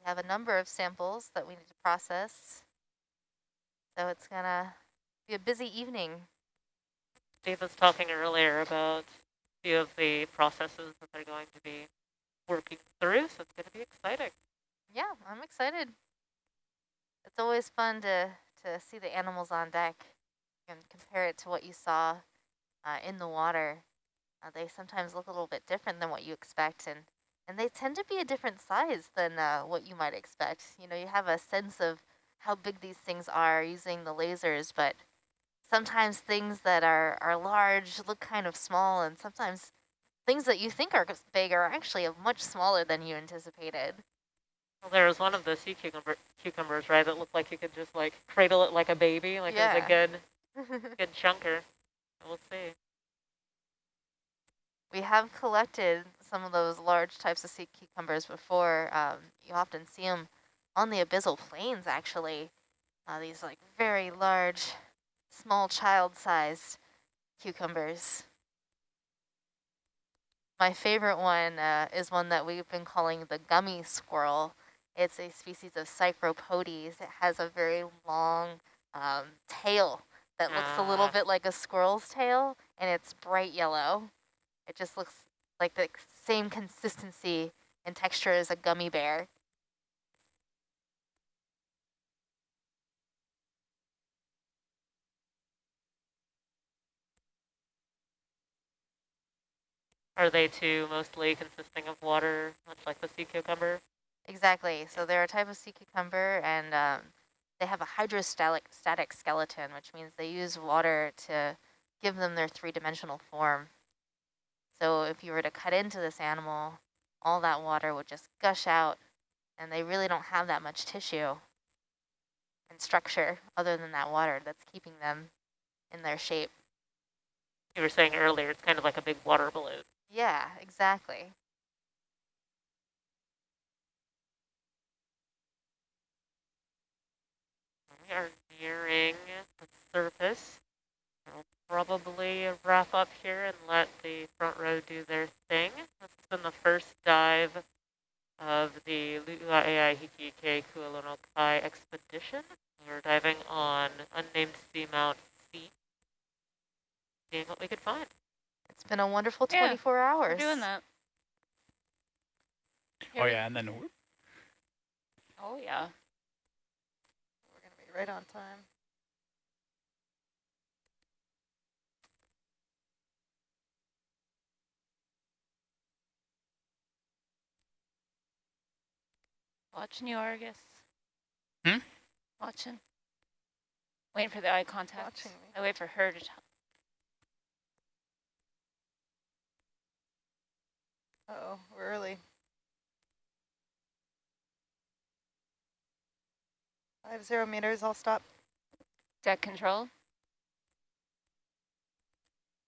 We have a number of samples that we need to process. So it's going to be a busy evening. Steve was talking earlier about a few of the processes that they're going to be working through, so it's going to be exciting. Yeah, I'm excited. It's always fun to, to see the animals on deck and compare it to what you saw uh, in the water. Uh, they sometimes look a little bit different than what you expect, and, and they tend to be a different size than uh, what you might expect. You know, you have a sense of how big these things are using the lasers, but sometimes things that are, are large look kind of small, and sometimes things that you think are big are actually much smaller than you anticipated. Well, there was one of the sea cucumber, cucumbers, right, that looked like you could just like cradle it like a baby, like yeah. it was a good, good chunker. We'll see. We have collected some of those large types of sea cucumbers before. Um, you often see them on the abyssal plains, actually. Uh, these like very large, small child-sized cucumbers. My favorite one uh, is one that we've been calling the gummy squirrel. It's a species of Psychropotes. It has a very long um, tail that looks a little ah. bit like a squirrel's tail, and it's bright yellow. It just looks like the same consistency and texture as a gummy bear. Are they too mostly consisting of water, much like the sea cucumber? Exactly. So they're a type of sea cucumber, and um, they have a hydrostatic static skeleton, which means they use water to give them their three-dimensional form. So if you were to cut into this animal, all that water would just gush out and they really don't have that much tissue and structure other than that water that's keeping them in their shape. You were saying earlier, it's kind of like a big water balloon. Yeah, exactly. We are nearing the surface probably wrap up here and let the front row do their thing. This has been the first dive of the Lu'uaeai Hiki Kualonokai expedition. We're diving on unnamed seamount C, seeing what we could find. It's been a wonderful 24 yeah, hours. We're doing that. Here oh yeah, and then whoop. Oh yeah. We're gonna be right on time. Watching you, Argus. Hmm? Watching. Waiting for the eye contact. Watching me. I wait for her to tell. Uh oh we're early. Five zero meters, I'll stop. Deck control.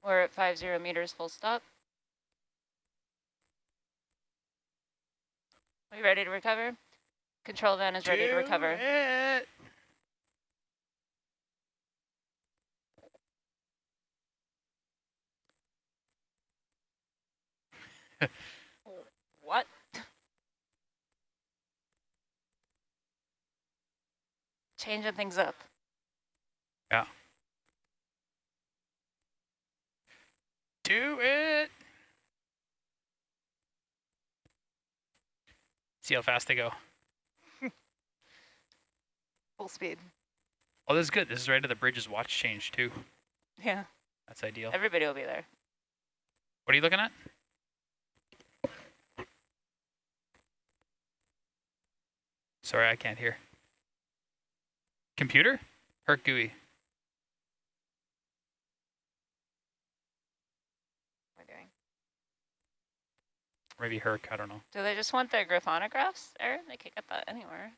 We're at five zero meters, full stop. Are you ready to recover? Control van is ready to recover. It. what? Changing things up. Yeah. Do it. See how fast they go. Full speed. Oh, this is good. This is right at the bridge's watch change, too. Yeah. That's ideal. Everybody will be there. What are you looking at? Sorry, I can't hear. Computer? Herc GUI. Maybe Herc, I don't know. Do they just want their graphonographs, Aaron? They can't get that anywhere.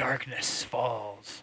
Darkness falls.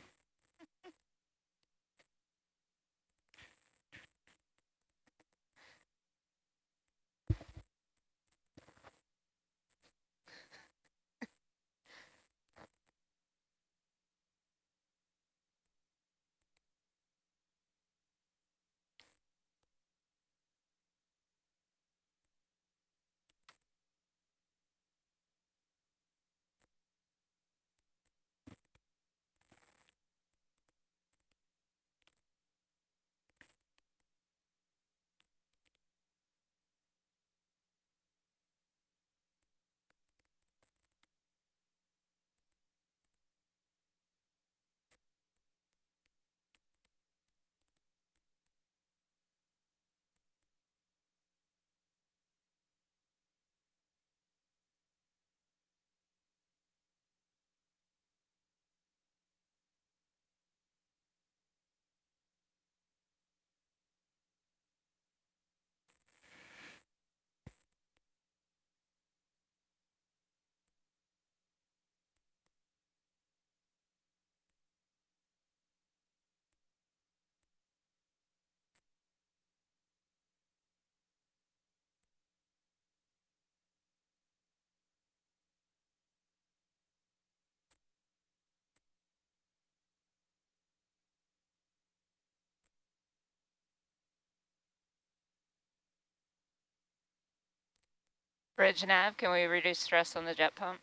Bridge nav, can we reduce stress on the jet pump?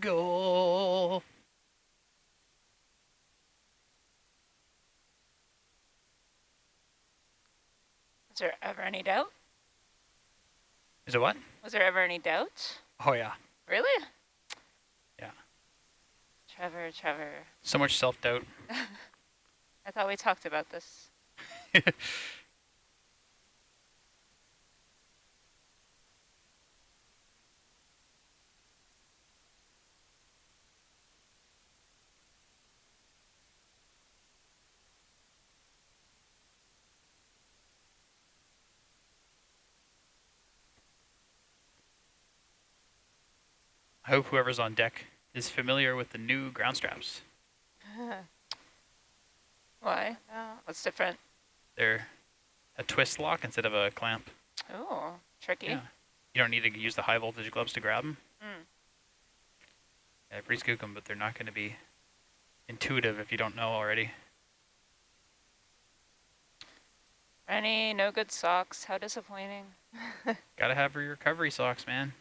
Go. Is there ever any doubt? Is it what? Was there ever any doubt? Oh yeah. Really? Yeah. Trevor, Trevor. So much self-doubt. I thought we talked about this. I hope whoever's on deck is familiar with the new ground straps. Why? What's different? They're a twist lock instead of a clamp. Oh, tricky. Yeah. You don't need to use the high voltage gloves to grab them. Mm. Yeah, breeze kook them, but they're not going to be intuitive if you don't know already. Any no good socks? How disappointing. Gotta have your recovery socks, man.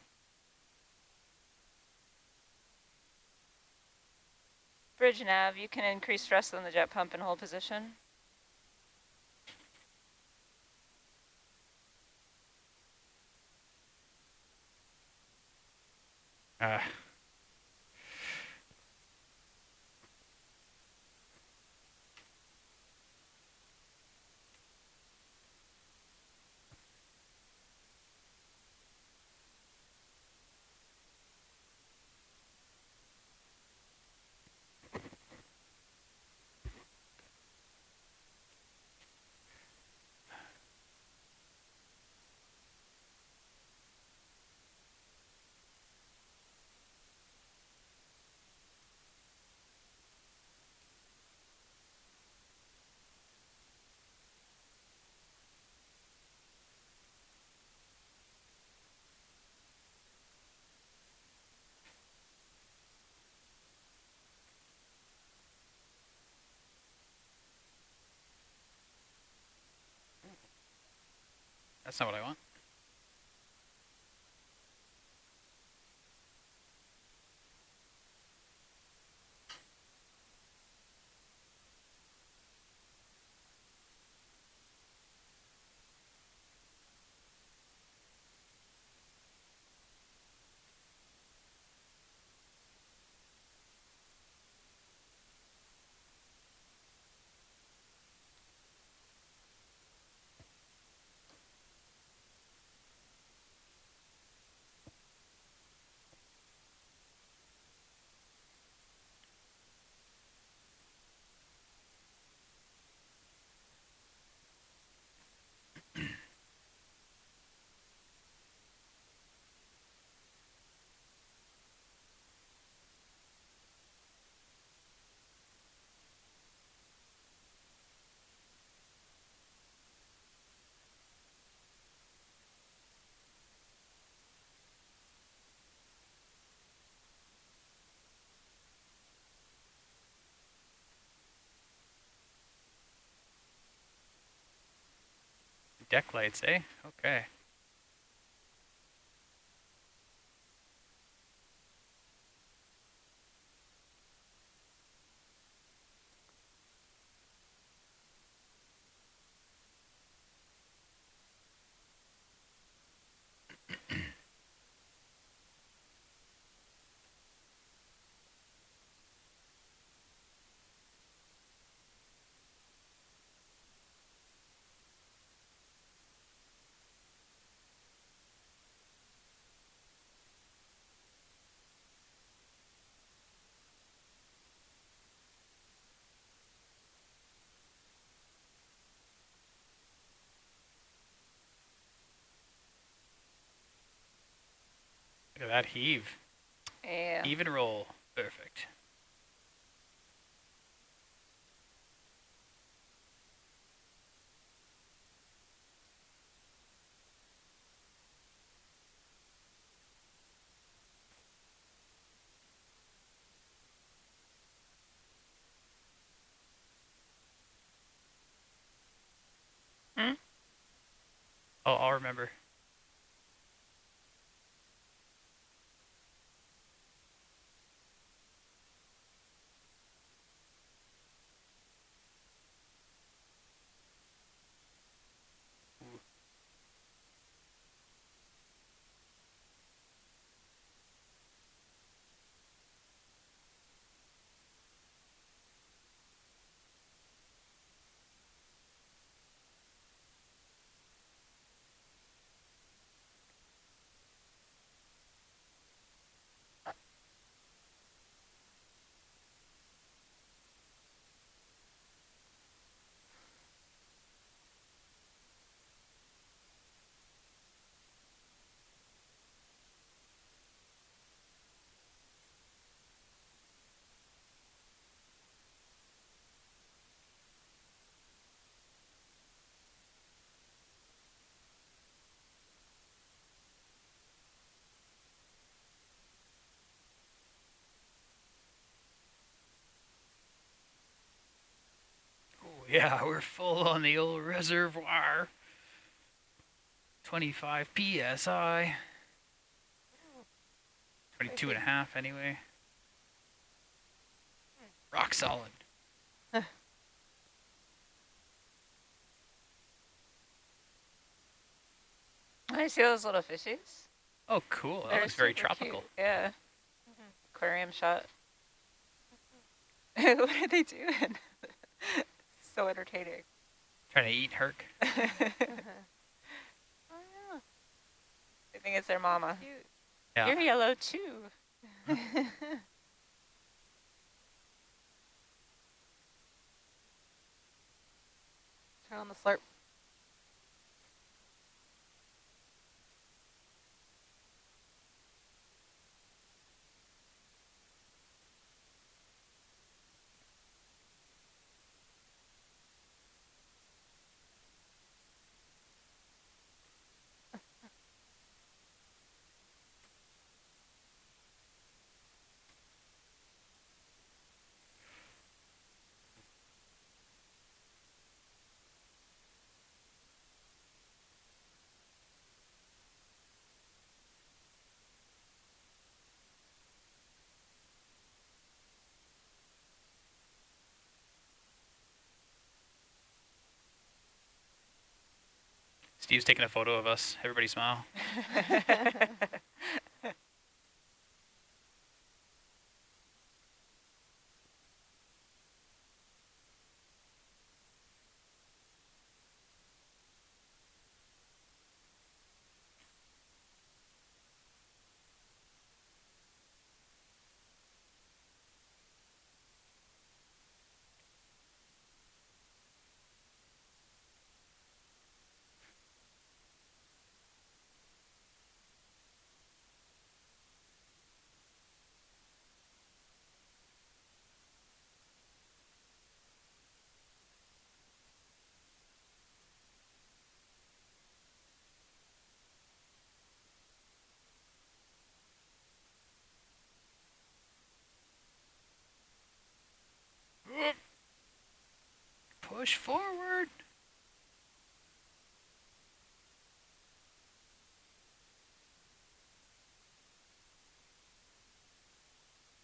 Bridge nav, you can increase stress on the jet pump and hold position. Uh, that's not what I want. Deck lights, eh? Okay. Look at that heave. Yeah. Even roll. Perfect. Hmm? Oh, I'll remember. Oh, yeah, we're full on the old reservoir. 25 PSI. 22 and a half anyway. Rock solid. I see those little fishies. Oh, cool. That They're looks very super cute. tropical. Yeah. Mm-hmm. Aquarium shot. what are they doing? so entertaining. Trying to eat Herc. oh, yeah. I think it's their mama. yeah. Yeah. You're yellow too. Cute. Turn on the slurp. Steve's taking a photo of us. Everybody smile. goes forward.